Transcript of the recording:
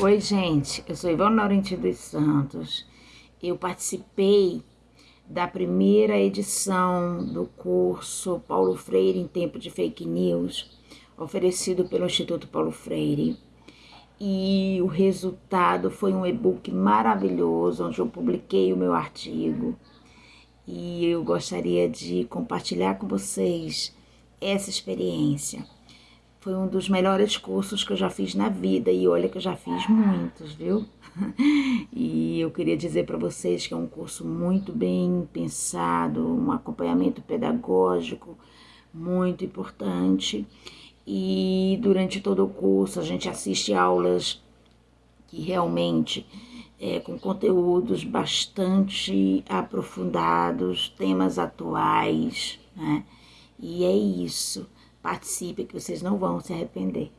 Oi, gente, eu sou Ivone Laurentino dos Santos. Eu participei da primeira edição do curso Paulo Freire em Tempo de Fake News, oferecido pelo Instituto Paulo Freire. E o resultado foi um e-book maravilhoso, onde eu publiquei o meu artigo. E eu gostaria de compartilhar com vocês essa experiência. Foi um dos melhores cursos que eu já fiz na vida e olha que eu já fiz muitos, viu? E eu queria dizer para vocês que é um curso muito bem pensado, um acompanhamento pedagógico muito importante. E durante todo o curso a gente assiste aulas que realmente é, com conteúdos bastante aprofundados, temas atuais, né? E é isso. Participe que vocês não vão se arrepender.